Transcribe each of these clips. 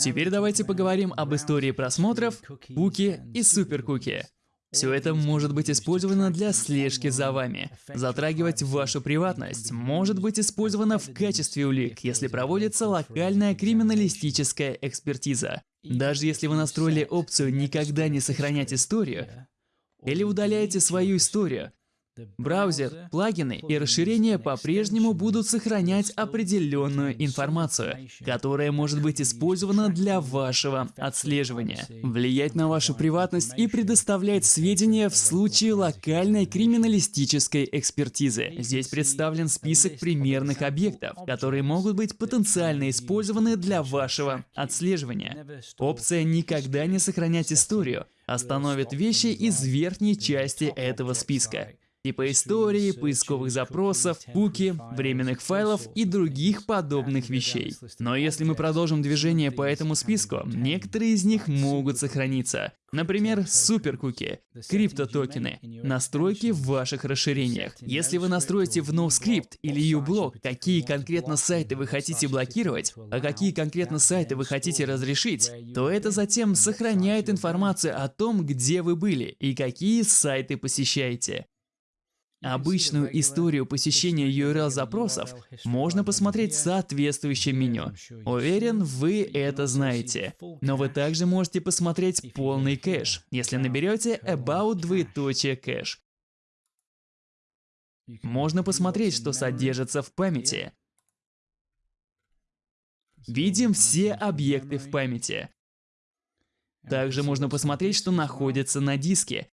Теперь давайте поговорим об истории просмотров, куки и суперкуки. Все это может быть использовано для слежки за вами. Затрагивать вашу приватность может быть использовано в качестве улик, если проводится локальная криминалистическая экспертиза. Даже если вы настроили опцию «Никогда не сохранять историю» или удаляете свою историю, Браузер, плагины и расширения по-прежнему будут сохранять определенную информацию, которая может быть использована для вашего отслеживания, влиять на вашу приватность и предоставлять сведения в случае локальной криминалистической экспертизы. Здесь представлен список примерных объектов, которые могут быть потенциально использованы для вашего отслеживания. Опция «Никогда не сохранять историю» остановит вещи из верхней части этого списка типа истории, поисковых запросов, куки, временных файлов и других подобных вещей. Но если мы продолжим движение по этому списку, некоторые из них могут сохраниться. Например, суперкуки, криптотокены, настройки в ваших расширениях. Если вы настроите в NoScript или uBlock, какие конкретно сайты вы хотите блокировать, а какие конкретно сайты вы хотите разрешить, то это затем сохраняет информацию о том, где вы были и какие сайты посещаете. Обычную историю посещения URL-запросов можно посмотреть в соответствующем меню. Уверен, вы это знаете. Но вы также можете посмотреть полный кэш, если наберете about двоеточие кэш. Можно посмотреть, что содержится в памяти. Видим все объекты в памяти. Также можно посмотреть, что находится на диске,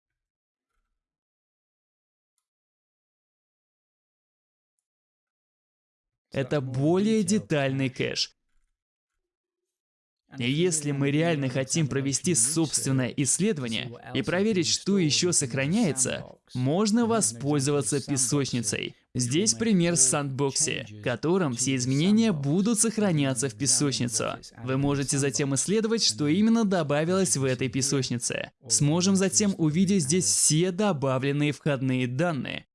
Это более детальный кэш. И если мы реально хотим провести собственное исследование и проверить, что еще сохраняется, можно воспользоваться песочницей. Здесь пример с Sandbox, в котором все изменения будут сохраняться в песочницу. Вы можете затем исследовать, что именно добавилось в этой песочнице. Сможем затем увидеть здесь все добавленные входные данные.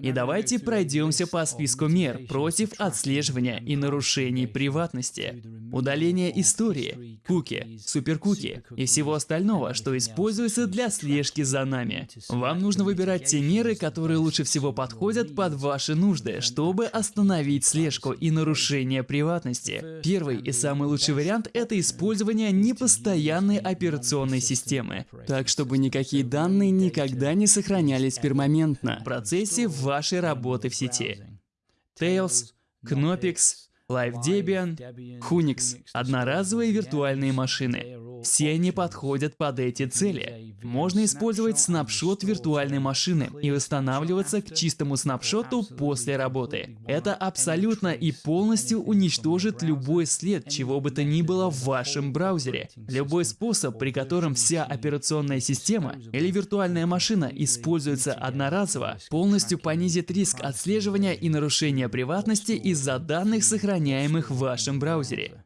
И давайте пройдемся по списку мер против отслеживания и нарушений приватности. Удаление истории, куки, суперкуки и всего остального, что используется для слежки за нами. Вам нужно выбирать те меры, которые лучше всего подходят под ваши нужды, чтобы остановить слежку и нарушение приватности. Первый и самый лучший вариант – это использование непостоянной операционной системы, так чтобы никакие данные никогда не сохранялись пермоментно в процессе вашей работы в сети. Tails, Knoppix, LiveDebian, Hunix – одноразовые виртуальные машины. Все они подходят под эти цели. Можно использовать снапшот виртуальной машины и восстанавливаться к чистому снапшоту после работы. Это абсолютно и полностью уничтожит любой след, чего бы то ни было в вашем браузере. Любой способ, при котором вся операционная система или виртуальная машина используется одноразово, полностью понизит риск отслеживания и нарушения приватности из-за данных, сохраняемых в вашем браузере.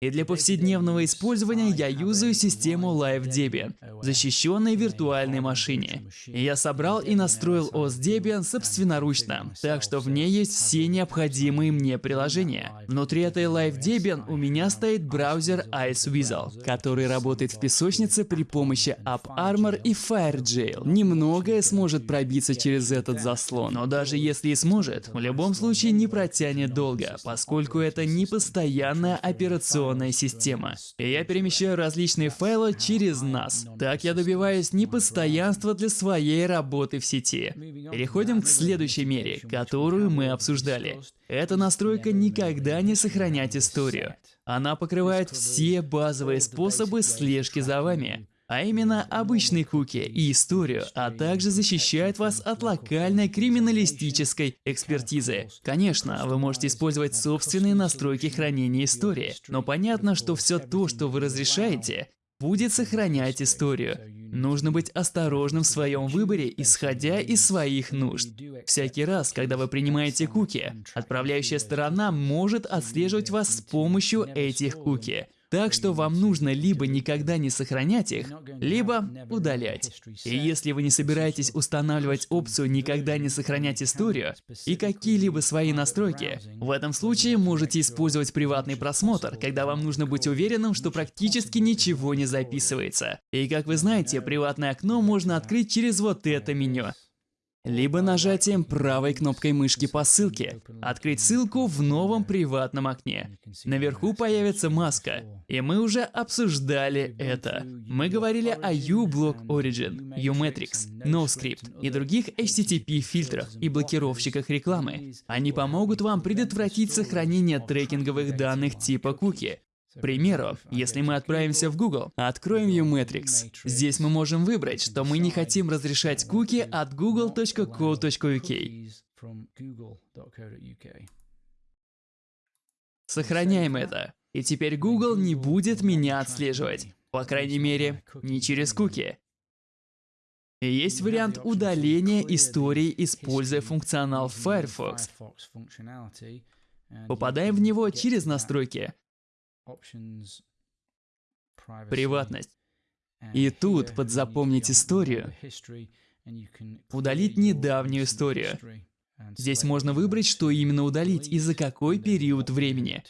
И для повседневного использования я юзаю систему Live Debian в защищенной виртуальной машине. Я собрал и настроил OS Debian собственноручно, так что в ней есть все необходимые мне приложения. Внутри этой Live Debian у меня стоит браузер Iceweasel, который работает в песочнице при помощи AppArmor и FireJail. Немногое сможет пробиться через этот заслон, но даже если и сможет, в любом случае не протянет долго, поскольку это не постоянная операционная операционная система. И я перемещаю различные файлы через NAS. Так я добиваюсь непостоянства для своей работы в сети. Переходим к следующей мере, которую мы обсуждали. Эта настройка никогда не сохранять историю. Она покрывает все базовые способы слежки за вами а именно обычные куки и историю, а также защищает вас от локальной криминалистической экспертизы. Конечно, вы можете использовать собственные настройки хранения истории, но понятно, что все то, что вы разрешаете, будет сохранять историю. Нужно быть осторожным в своем выборе, исходя из своих нужд. Всякий раз, когда вы принимаете куки, отправляющая сторона может отслеживать вас с помощью этих куки. Так что вам нужно либо никогда не сохранять их, либо удалять. И если вы не собираетесь устанавливать опцию «Никогда не сохранять историю» и какие-либо свои настройки, в этом случае можете использовать приватный просмотр, когда вам нужно быть уверенным, что практически ничего не записывается. И как вы знаете, приватное окно можно открыть через вот это меню либо нажатием правой кнопкой мышки по ссылке. Открыть ссылку в новом приватном окне. Наверху появится маска, и мы уже обсуждали это. Мы говорили о uBlock Origin, uMetrics, NoScript и других HTTP фильтрах и блокировщиках рекламы. Они помогут вам предотвратить сохранение трекинговых данных типа куки, примеру, если мы отправимся в Google, откроем uMetrics. Здесь мы можем выбрать, что мы не хотим разрешать куки от google.co.uk. Сохраняем это. И теперь Google не будет меня отслеживать. По крайней мере, не через куки. И есть вариант удаления истории, используя функционал Firefox. Попадаем в него через настройки. Приватность. И тут под «Запомнить историю» удалить недавнюю историю. Здесь можно выбрать, что именно удалить и за какой период времени.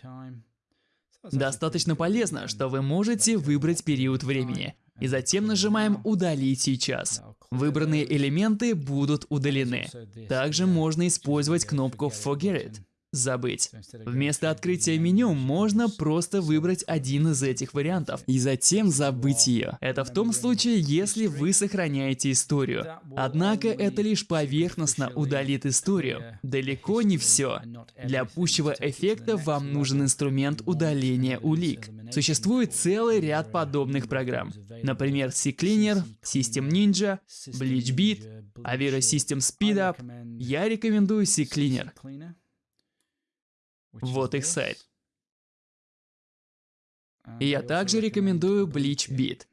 Достаточно полезно, что вы можете выбрать период времени. И затем нажимаем «Удалить сейчас». Выбранные элементы будут удалены. Также можно использовать кнопку «Forget it», забыть. Вместо открытия меню можно просто выбрать один из этих вариантов и затем забыть ее. Это в том случае, если вы сохраняете историю. Однако это лишь поверхностно удалит историю. Далеко не все. Для пущего эффекта вам нужен инструмент удаления улик. Существует целый ряд подобных программ. Например, CCleaner, System Ninja, BleachBit, Avira System Speedup. Я рекомендую CCleaner. Вот их сайт. И я также рекомендую Bleach Beat.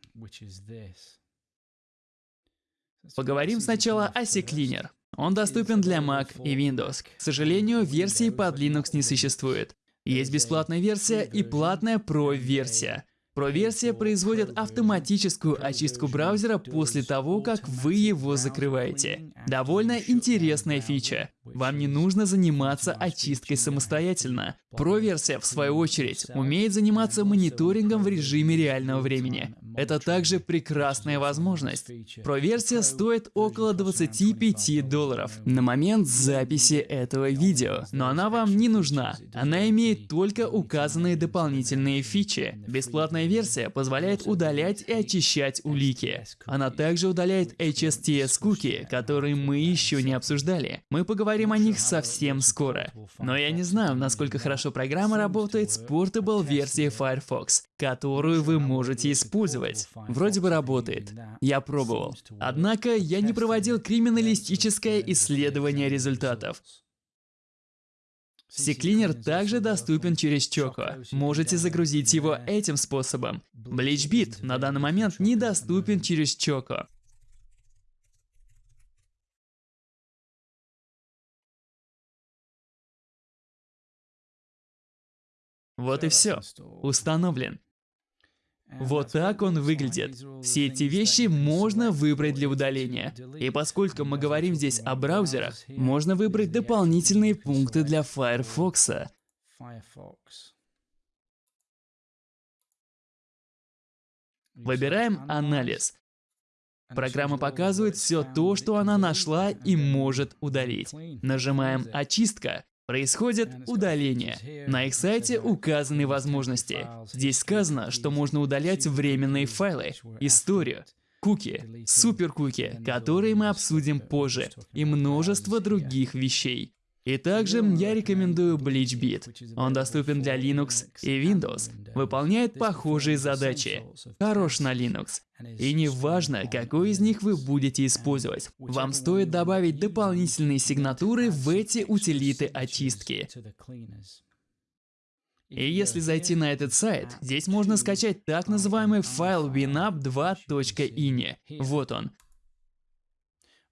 Поговорим сначала о CCleaner. Он доступен для Mac и Windows. К сожалению, версии под Linux не существует. Есть бесплатная версия и платная Pro-версия. Pro-версия производит автоматическую очистку браузера после того, как вы его закрываете. Довольно интересная фича. Вам не нужно заниматься очисткой самостоятельно. Pro-версия, в свою очередь, умеет заниматься мониторингом в режиме реального времени. Это также прекрасная возможность. Pro-версия стоит около 25 долларов на момент записи этого видео, но она вам не нужна. Она имеет только указанные дополнительные фичи. Бесплатная версия позволяет удалять и очищать улики. Она также удаляет HSTS-куки, которые мы еще не обсуждали. Мы поговорим о них совсем скоро. Но я не знаю, насколько хорошо программа работает с Portable версией Firefox, которую вы можете использовать. Вроде бы работает. Я пробовал. Однако я не проводил криминалистическое исследование результатов. CCleaner также доступен через Choco. Можете загрузить его этим способом. BleachBit на данный момент недоступен через Choco. Вот и все. Установлен. Вот так он выглядит. Все эти вещи можно выбрать для удаления. И поскольку мы говорим здесь о браузерах, можно выбрать дополнительные пункты для Firefox. Выбираем «Анализ». Программа показывает все то, что она нашла и может удалить. Нажимаем «Очистка». Происходит удаление. На их сайте указаны возможности. Здесь сказано, что можно удалять временные файлы, историю, куки, суперкуки, которые мы обсудим позже, и множество других вещей. И также я рекомендую BleachBit. Он доступен для Linux и Windows, выполняет похожие задачи, хорош на Linux. И не важно, какой из них вы будете использовать, вам стоит добавить дополнительные сигнатуры в эти утилиты очистки. И если зайти на этот сайт, здесь можно скачать так называемый файл winup2.ini. Вот он.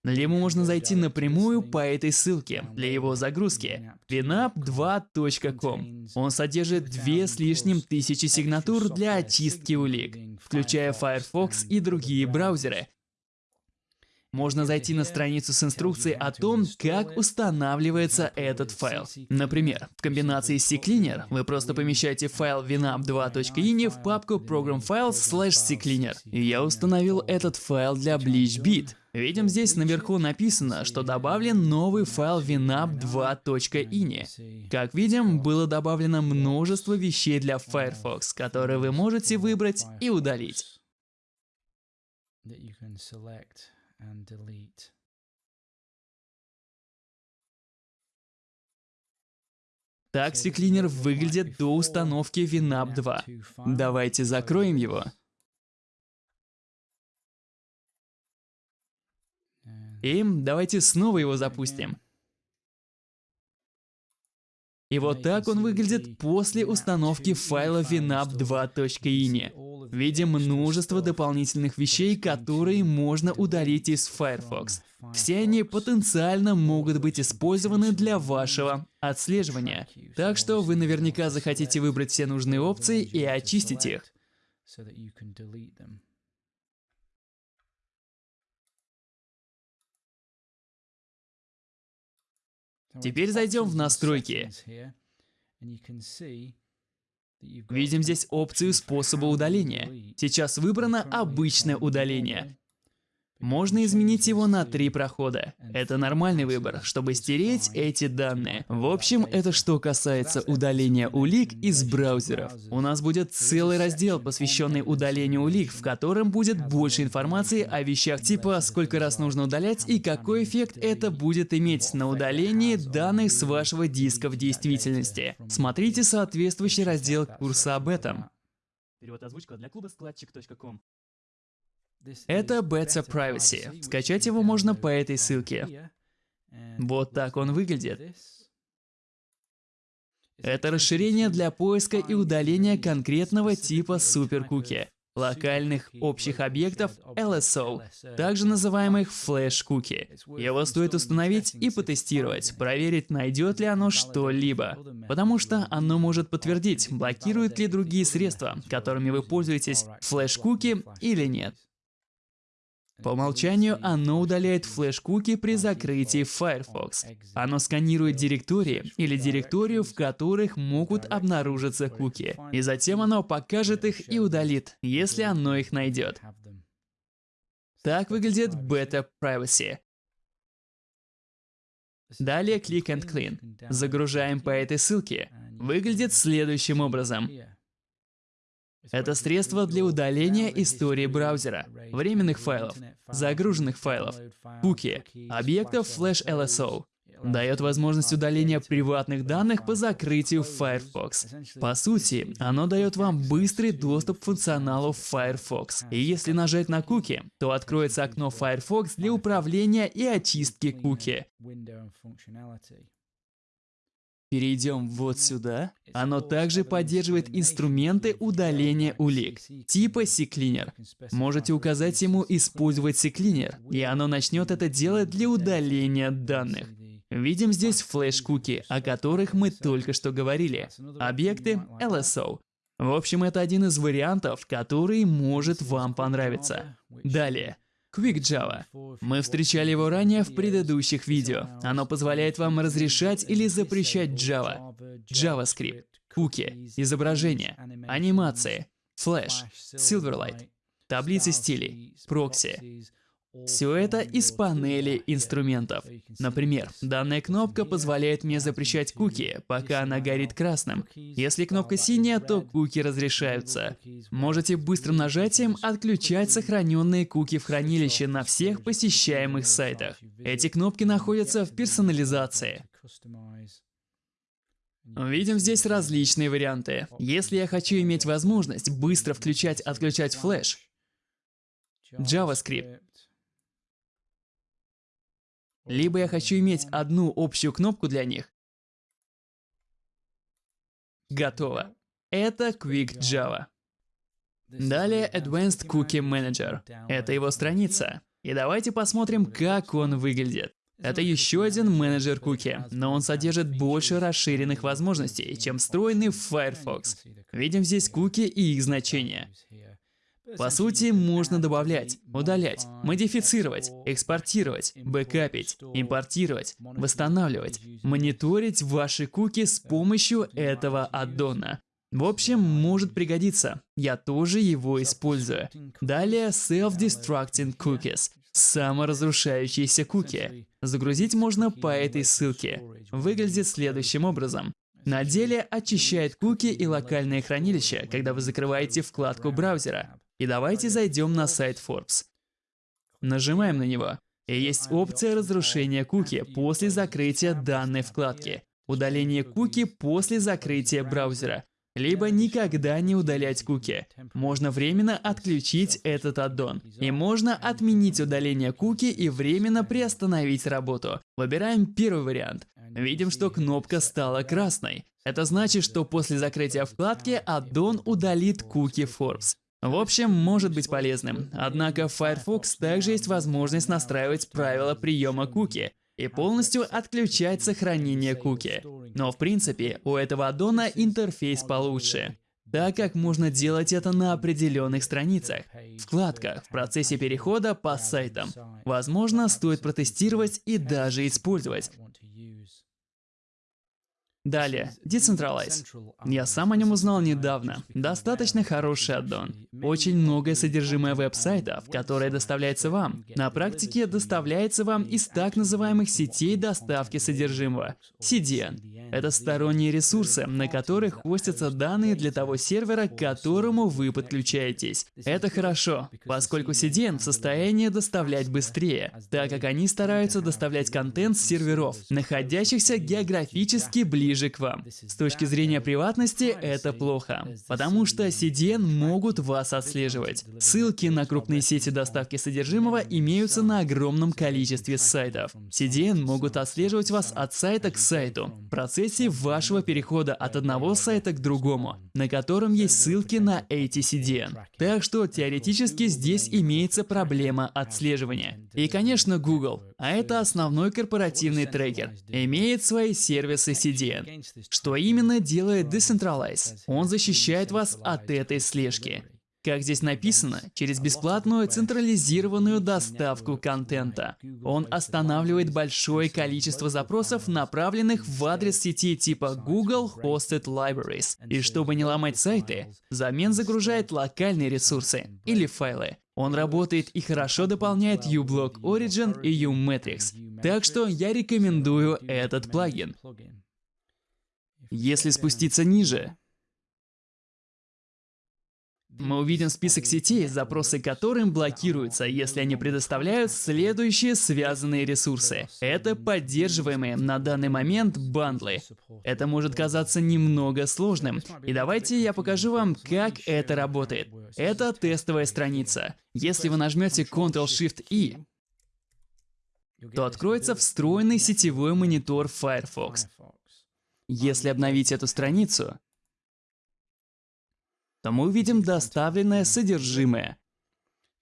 Либо можно зайти напрямую по этой ссылке для его загрузки winamp2.com. Он содержит две с лишним тысячи сигнатур для очистки улик, включая Firefox и другие браузеры, можно зайти на страницу с инструкцией о том, как устанавливается этот файл. Например, в комбинации CCleaner вы просто помещаете файл winamp2.ini в папку Program Files CCleaner. Я установил этот файл для BleachBit. Видим здесь наверху написано, что добавлен новый файл winamp2.ini. Как видим, было добавлено множество вещей для Firefox, которые вы можете выбрать и удалить and delete. Так CCleaner выглядит до установки WinUp 2. Давайте закроем его. И давайте снова его запустим. И вот так он выглядит после установки файла winamp2.ini. Видим множество дополнительных вещей, которые можно удалить из Firefox. Все они потенциально могут быть использованы для вашего отслеживания. Так что вы наверняка захотите выбрать все нужные опции и очистить их. Теперь зайдем в настройки. Видим здесь опцию способа удаления. Сейчас выбрано обычное удаление. Можно изменить его на три прохода. Это нормальный выбор, чтобы стереть эти данные. В общем, это что касается удаления улик из браузеров. У нас будет целый раздел, посвященный удалению улик, в котором будет больше информации о вещах типа сколько раз нужно удалять и какой эффект это будет иметь на удалении данных с вашего диска в действительности. Смотрите соответствующий раздел курса об этом. Перевод озвучка для клуба складчик.ком. Это Beta Privacy. Скачать его можно по этой ссылке. Вот так он выглядит. Это расширение для поиска и удаления конкретного типа суперкуки, локальных общих объектов LSO, также называемых флеш-куки. Его стоит установить и потестировать, проверить, найдет ли оно что-либо, потому что оно может подтвердить, блокирует ли другие средства, которыми вы пользуетесь, флеш-куки или нет. По умолчанию оно удаляет флеш-куки при закрытии Firefox. Оно сканирует директории или директорию, в которых могут обнаружиться куки. И затем оно покажет их и удалит, если оно их найдет. Так выглядит Beta Privacy. Далее Click and Clean. Загружаем по этой ссылке. Выглядит следующим образом. Это средство для удаления истории браузера, временных файлов, загруженных файлов, куки, объектов Flash LSO. Дает возможность удаления приватных данных по закрытию Firefox. По сути, оно дает вам быстрый доступ к функционалу Firefox. И если нажать на куки, то откроется окно Firefox для управления и очистки куки. Перейдем вот сюда. Оно также поддерживает инструменты удаления улик, типа CCleaner. Можете указать ему использовать CCleaner, и оно начнет это делать для удаления данных. Видим здесь флеш-куки, о которых мы только что говорили. Объекты LSO. В общем, это один из вариантов, который может вам понравиться. Далее. QuickJava. Мы встречали его ранее в предыдущих видео. Оно позволяет вам разрешать или запрещать Java, JavaScript, куки, изображения, анимации, Flash, Silverlight, таблицы стилей, прокси, все это из панели инструментов. Например, данная кнопка позволяет мне запрещать куки, пока она горит красным. Если кнопка синяя, то куки разрешаются. Можете быстрым нажатием отключать сохраненные куки в хранилище на всех посещаемых сайтах. Эти кнопки находятся в персонализации. Видим здесь различные варианты. Если я хочу иметь возможность быстро включать-отключать флеш, JavaScript, либо я хочу иметь одну общую кнопку для них. Готово. Это Quick Java. Далее Advanced Cookie Manager. Это его страница. И давайте посмотрим, как он выглядит. Это еще один менеджер куки, но он содержит больше расширенных возможностей, чем встроенный в Firefox. Видим здесь куки и их значения. По сути, можно добавлять, удалять, модифицировать, экспортировать, бэкапить, импортировать, восстанавливать, мониторить ваши куки с помощью этого аддона. В общем, может пригодиться. Я тоже его использую. Далее Self-Destructing Cookies. Саморазрушающиеся куки. Загрузить можно по этой ссылке. Выглядит следующим образом. На деле очищает куки и локальное хранилище, когда вы закрываете вкладку браузера. И давайте зайдем на сайт Forbes. Нажимаем на него. И есть опция разрушения куки после закрытия данной вкладки. Удаление куки после закрытия браузера. Либо никогда не удалять куки. Можно временно отключить этот аддон. И можно отменить удаление куки и временно приостановить работу. Выбираем первый вариант. Видим, что кнопка стала красной. Это значит, что после закрытия вкладки аддон удалит куки Forbes. В общем, может быть полезным. Однако в Firefox также есть возможность настраивать правила приема куки и полностью отключать сохранение куки. Но в принципе, у этого аддона интерфейс получше, так как можно делать это на определенных страницах, вкладках, в процессе перехода по сайтам. Возможно, стоит протестировать и даже использовать. Далее, Decentralize. Я сам о нем узнал недавно. Достаточно хороший аддон. Очень многое содержимое веб-сайтов, которое доставляется вам. На практике доставляется вам из так называемых сетей доставки содержимого. CDN. Это сторонние ресурсы, на которых хостятся данные для того сервера, к которому вы подключаетесь. Это хорошо, поскольку CDN в состоянии доставлять быстрее, так как они стараются доставлять контент с серверов, находящихся географически ближе ближе к вам. С точки зрения приватности это плохо, потому что CDN могут вас отслеживать. Ссылки на крупные сети доставки содержимого имеются на огромном количестве сайтов. CDN могут отслеживать вас от сайта к сайту в процессе вашего перехода от одного сайта к другому, на котором есть ссылки на эти CDN. Так что теоретически здесь имеется проблема отслеживания. И конечно Google, а это основной корпоративный трекер, имеет свои сервисы CDN. Что именно делает Decentralize? Он защищает вас от этой слежки. Как здесь написано, через бесплатную централизированную доставку контента. Он останавливает большое количество запросов, направленных в адрес сети типа Google Hosted Libraries. И чтобы не ломать сайты, взамен загружает локальные ресурсы или файлы. Он работает и хорошо дополняет uBlock Origin и uMatrix. Так что я рекомендую этот плагин. Если спуститься ниже, мы увидим список сетей, запросы которым блокируются, если они предоставляют следующие связанные ресурсы. Это поддерживаемые на данный момент бандлы. Это может казаться немного сложным. И давайте я покажу вам, как это работает. Это тестовая страница. Если вы нажмете Ctrl-Shift-E, то откроется встроенный сетевой монитор Firefox. Если обновить эту страницу, то мы увидим доставленное содержимое.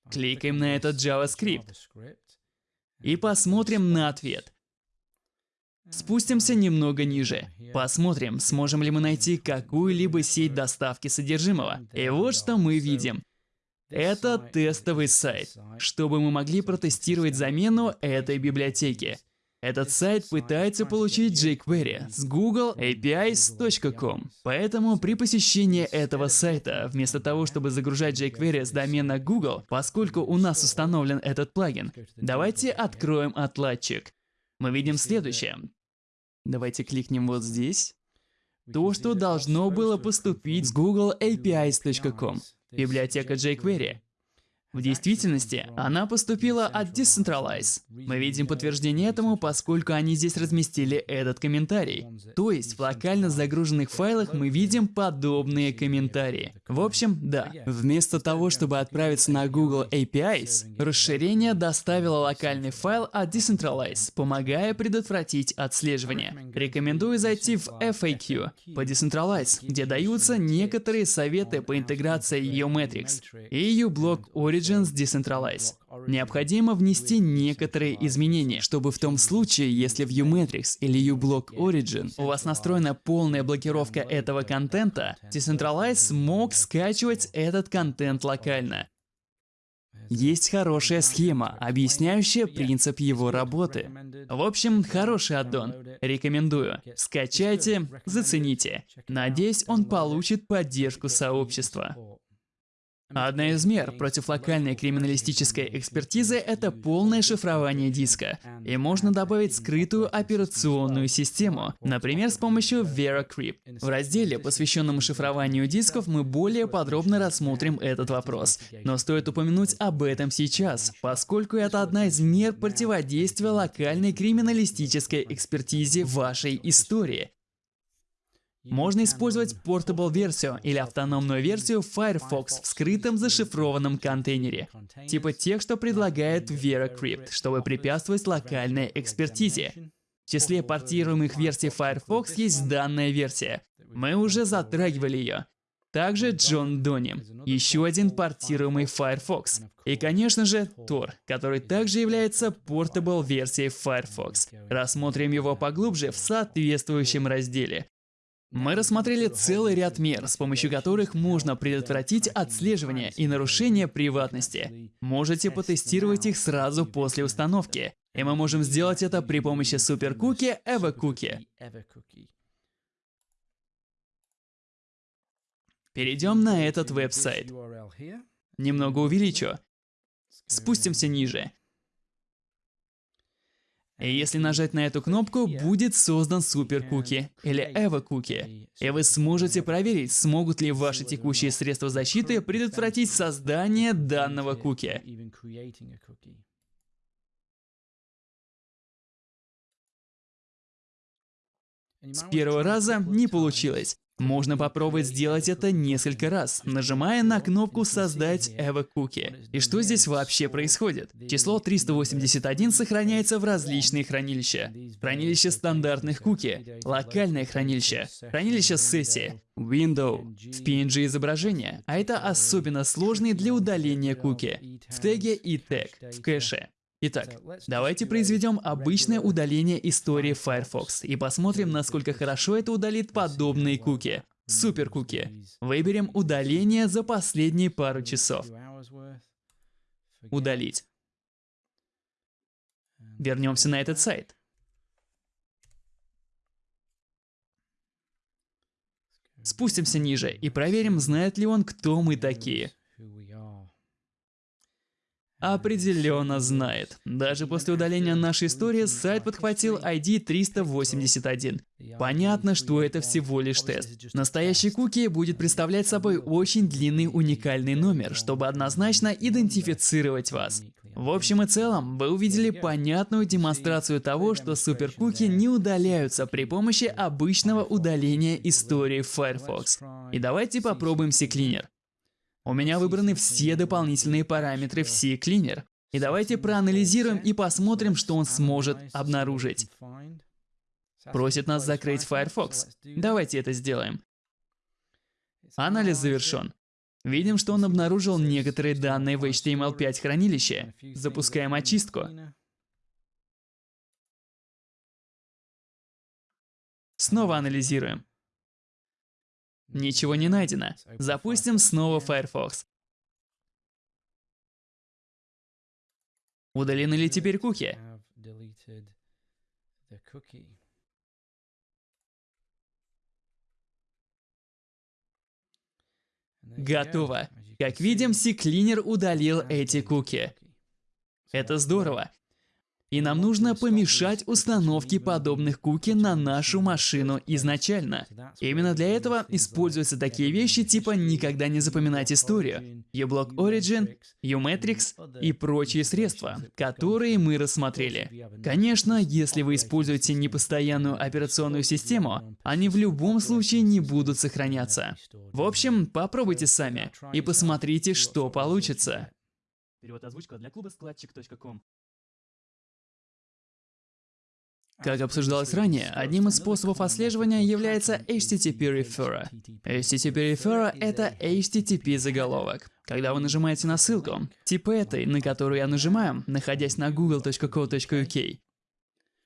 Кликаем на этот JavaScript и посмотрим на ответ. Спустимся немного ниже. Посмотрим, сможем ли мы найти какую-либо сеть доставки содержимого. И вот что мы видим. Это тестовый сайт, чтобы мы могли протестировать замену этой библиотеки. Этот сайт пытается получить jQuery с Google APIs.com. Поэтому при посещении этого сайта, вместо того, чтобы загружать jQuery с домена Google, поскольку у нас установлен этот плагин, давайте откроем отладчик. Мы видим следующее. Давайте кликнем вот здесь. То, что должно было поступить с Google APIs.com. Библиотека jQuery. В действительности, она поступила от Decentralize. Мы видим подтверждение этому, поскольку они здесь разместили этот комментарий. То есть, в локально загруженных файлах мы видим подобные комментарии. В общем, да. Вместо того, чтобы отправиться на Google APIs, расширение доставило локальный файл от Decentralize, помогая предотвратить отслеживание. Рекомендую зайти в FAQ по Decentralize, где даются некоторые советы по интеграции Geometrics и uBlock Origin Origins Decentralize. необходимо внести некоторые изменения, чтобы в том случае, если в uMatrix или uBlock Origin у вас настроена полная блокировка этого контента, Decentralize смог скачивать этот контент локально. Есть хорошая схема, объясняющая принцип его работы. В общем, хороший аддон. Рекомендую. Скачайте, зацените. Надеюсь, он получит поддержку сообщества. Одна из мер против локальной криминалистической экспертизы – это полное шифрование диска. И можно добавить скрытую операционную систему, например, с помощью VeraCrypt. В разделе, посвященном шифрованию дисков, мы более подробно рассмотрим этот вопрос. Но стоит упомянуть об этом сейчас, поскольку это одна из мер противодействия локальной криминалистической экспертизе вашей истории. Можно использовать Portable версию или автономную версию Firefox в скрытом зашифрованном контейнере, типа тех, что предлагает VeraCrypt, чтобы препятствовать локальной экспертизе. В числе портируемых версий Firefox есть данная версия. Мы уже затрагивали ее. Также Джон Дони, еще один портируемый Firefox. И, конечно же, Tor, который также является Portable версией Firefox. Рассмотрим его поглубже в соответствующем разделе. Мы рассмотрели целый ряд мер, с помощью которых можно предотвратить отслеживание и нарушение приватности. Можете потестировать их сразу после установки. И мы можем сделать это при помощи суперкуки EvaCookie. Перейдем на этот веб-сайт. Немного увеличу. Спустимся ниже. И если нажать на эту кнопку, будет создан супер куки или Эва куки. И вы сможете проверить, смогут ли ваши текущие средства защиты предотвратить создание данного куки. С первого раза не получилось. Можно попробовать сделать это несколько раз, нажимая на кнопку «Создать Evo Cookie». И что здесь вообще происходит? Число 381 сохраняется в различные хранилища. Хранилище стандартных куки, локальное хранилище, хранилище сессии, Window, в PNG изображение, а это особенно сложный для удаления куки, в теге и тег, в кэше. Итак, давайте произведем обычное удаление истории Firefox и посмотрим, насколько хорошо это удалит подобные куки. Супер куки. Выберем удаление за последние пару часов. Удалить. Вернемся на этот сайт. Спустимся ниже и проверим, знает ли он, кто мы такие. Определенно знает. Даже после удаления нашей истории сайт подхватил ID 381. Понятно, что это всего лишь тест. Настоящий куки будет представлять собой очень длинный уникальный номер, чтобы однозначно идентифицировать вас. В общем и целом, вы увидели понятную демонстрацию того, что суперкуки не удаляются при помощи обычного удаления истории Firefox. И давайте попробуем CCleaner. У меня выбраны все дополнительные параметры в CCleaner. И давайте проанализируем и посмотрим, что он сможет обнаружить. Просит нас закрыть Firefox. Давайте это сделаем. Анализ завершен. Видим, что он обнаружил некоторые данные в HTML5 хранилище. Запускаем очистку. Снова анализируем. Ничего не найдено. Запустим снова Firefox. Удалены ли теперь куки? Готово. Как видим, CCleaner удалил эти куки. Это здорово. И нам нужно помешать установке подобных куки на нашу машину изначально. Именно для этого используются такие вещи типа «никогда не запоминать историю», uBlock Origin, uMatrix и прочие средства, которые мы рассмотрели. Конечно, если вы используете непостоянную операционную систему, они в любом случае не будут сохраняться. В общем, попробуйте сами и посмотрите, что получится. Перевод озвучка для клуба складчик.ком Как обсуждалось ранее, одним из способов отслеживания является HTTP Referrer. HTTP Referrer — это HTTP заголовок. Когда вы нажимаете на ссылку, типа этой, на которую я нажимаю, находясь на google.co.uk,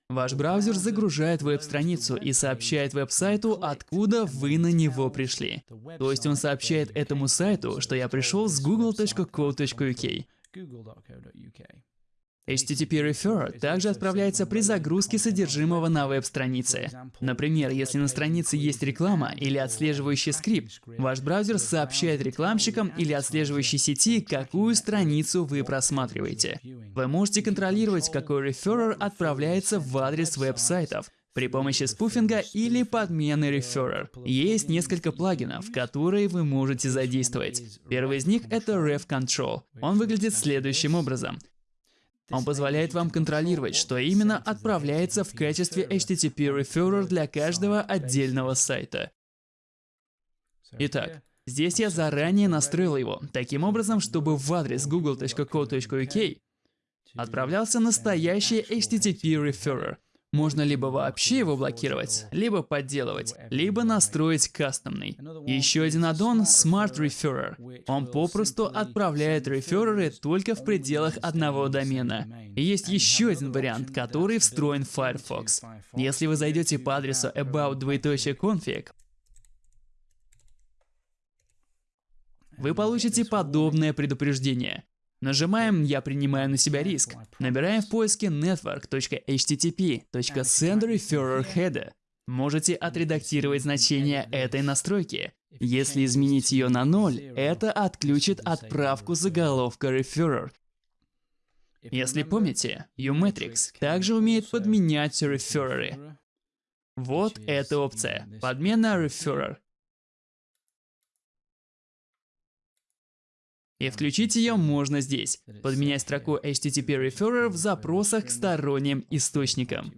Ваш браузер загружает веб-страницу и сообщает веб-сайту, откуда вы на него пришли. То есть он сообщает этому сайту, что я пришел с google.co.uk. HTTP Referrer также отправляется при загрузке содержимого на веб-странице. Например, если на странице есть реклама или отслеживающий скрипт, ваш браузер сообщает рекламщикам или отслеживающей сети, какую страницу вы просматриваете. Вы можете контролировать, какой реферер отправляется в адрес веб-сайтов, при помощи спуфинга или подмены реферер. Есть несколько плагинов, которые вы можете задействовать. Первый из них — это Ref Control. Он выглядит следующим образом. Он позволяет вам контролировать, что именно отправляется в качестве HTTP referrer для каждого отдельного сайта. Итак, здесь я заранее настроил его, таким образом, чтобы в адрес google.co.uk отправлялся настоящий HTTP referrer, можно либо вообще его блокировать, либо подделывать, либо настроить кастомный. Еще один аддон — Smart Referrer. Он попросту отправляет рефереры только в пределах одного домена. И есть еще один вариант, который встроен в Firefox. Если вы зайдете по адресу about.config, вы получите подобное предупреждение. Нажимаем «Я принимаю на себя риск». Набираем в поиске network.http.sendReferrerHeader. Можете отредактировать значение этой настройки. Если изменить ее на 0, это отключит отправку заголовка referrer. Если помните, Umetrics также умеет подменять рефереры. Вот эта опция – подмена referrer. И включить ее можно здесь. Подменять строку HTTP Referrer в запросах к сторонним источникам.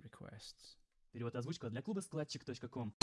Перевод озвучка для клуба складчик.ком.